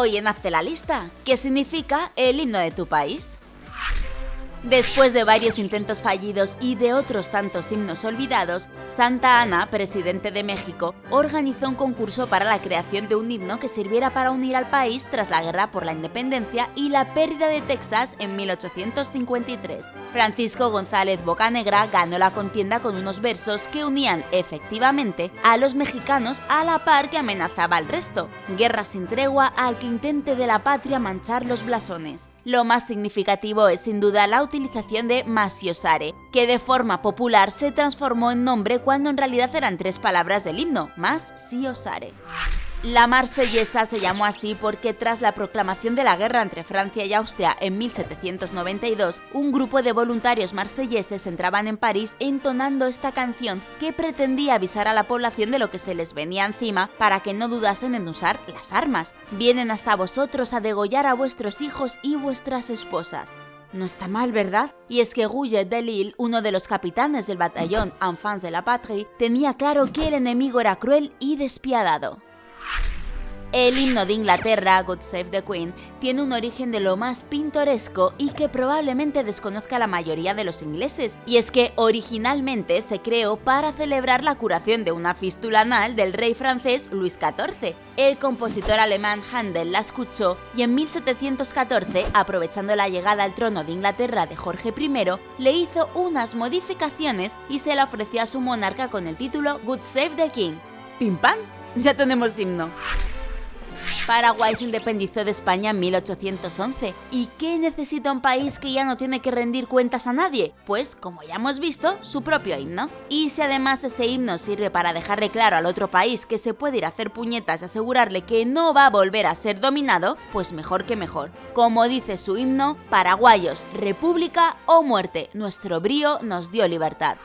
Hoy en Hazte la lista, ¿qué significa el himno de tu país? Después de varios intentos fallidos y de otros tantos himnos olvidados, Santa Ana, presidente de México, organizó un concurso para la creación de un himno que sirviera para unir al país tras la guerra por la independencia y la pérdida de Texas en 1853. Francisco González Bocanegra ganó la contienda con unos versos que unían efectivamente a los mexicanos a la par que amenazaba al resto. Guerra sin tregua al que intente de la patria manchar los blasones. Lo más significativo es sin duda la utilización de Masiosare, que de forma popular se transformó en nombre cuando en realidad eran tres palabras del himno, más Siosare. La marsellesa se llamó así porque tras la proclamación de la guerra entre Francia y Austria en 1792, un grupo de voluntarios marselleses entraban en París entonando esta canción que pretendía avisar a la población de lo que se les venía encima para que no dudasen en usar las armas. Vienen hasta vosotros a degollar a vuestros hijos y vuestras esposas. No está mal, ¿verdad? Y es que Gouget de Lille, uno de los capitanes del batallón Enfants de la Patrie, tenía claro que el enemigo era cruel y despiadado. El himno de Inglaterra, God Save the Queen, tiene un origen de lo más pintoresco y que probablemente desconozca la mayoría de los ingleses, y es que originalmente se creó para celebrar la curación de una fístula anal del rey francés Luis XIV. El compositor alemán Handel la escuchó y en 1714, aprovechando la llegada al trono de Inglaterra de Jorge I, le hizo unas modificaciones y se la ofreció a su monarca con el título Good Save the King. ¡Pim pam! Ya tenemos himno. Paraguay se independizó de España en 1811. ¿Y qué necesita un país que ya no tiene que rendir cuentas a nadie? Pues, como ya hemos visto, su propio himno. Y si además ese himno sirve para dejarle claro al otro país que se puede ir a hacer puñetas y asegurarle que no va a volver a ser dominado, pues mejor que mejor. Como dice su himno, paraguayos, república o muerte, nuestro brío nos dio libertad.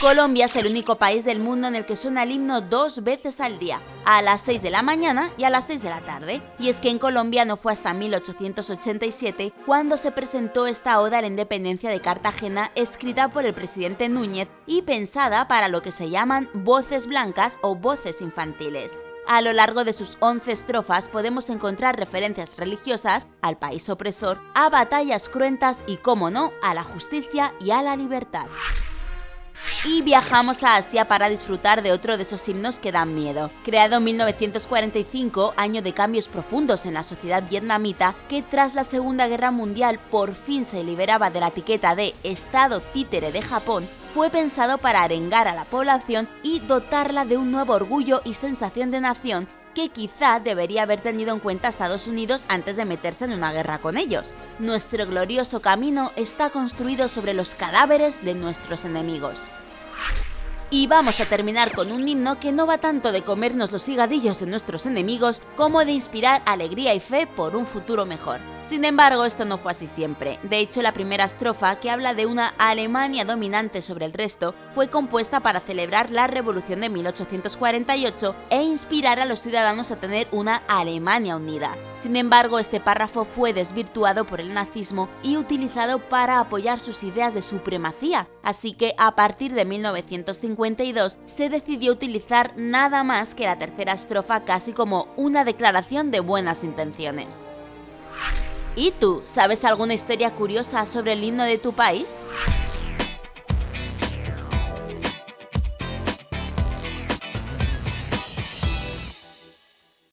Colombia es el único país del mundo en el que suena el himno dos veces al día, a las 6 de la mañana y a las 6 de la tarde. Y es que en Colombia no fue hasta 1887 cuando se presentó esta oda a la independencia de Cartagena escrita por el presidente Núñez y pensada para lo que se llaman voces blancas o voces infantiles. A lo largo de sus 11 estrofas podemos encontrar referencias religiosas al país opresor, a batallas cruentas y, como no, a la justicia y a la libertad y viajamos a Asia para disfrutar de otro de esos himnos que dan miedo. Creado en 1945, año de cambios profundos en la sociedad vietnamita, que tras la Segunda Guerra Mundial por fin se liberaba de la etiqueta de Estado títere de Japón, fue pensado para arengar a la población y dotarla de un nuevo orgullo y sensación de nación que quizá debería haber tenido en cuenta Estados Unidos antes de meterse en una guerra con ellos. Nuestro glorioso camino está construido sobre los cadáveres de nuestros enemigos. Y vamos a terminar con un himno que no va tanto de comernos los higadillos de nuestros enemigos como de inspirar alegría y fe por un futuro mejor. Sin embargo, esto no fue así siempre. De hecho, la primera estrofa, que habla de una Alemania dominante sobre el resto, fue compuesta para celebrar la Revolución de 1848 e inspirar a los ciudadanos a tener una Alemania unida. Sin embargo, este párrafo fue desvirtuado por el nazismo y utilizado para apoyar sus ideas de supremacía, así que a partir de 1952 se decidió utilizar nada más que la tercera estrofa casi como una declaración de buenas intenciones. ¿Y tú, sabes alguna historia curiosa sobre el himno de tu país?